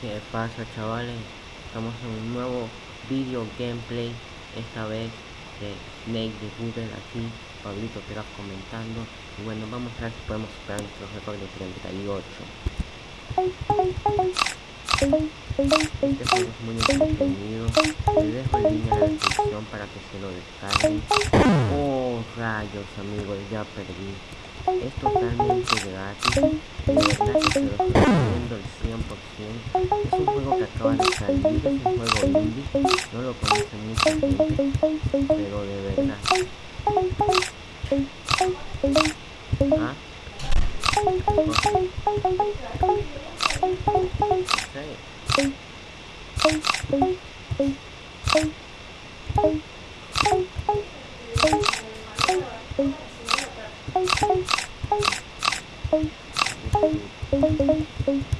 ¿Qué pasa chavales? Estamos en un nuevo video gameplay Esta vez de Snake de Google aquí. Pablito Craft comentando Y bueno, vamos a ver si podemos superar nuestro récord de 38 Este juego es muy entretenido Les dejo el link en la descripción para que se lo descarguen. Oh rayos amigos, ya perdí. Es totalmente gratis, này mới gồm đi nó là còn thành để rồi về cái này hả đấy Thank you.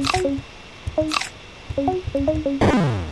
Thank you.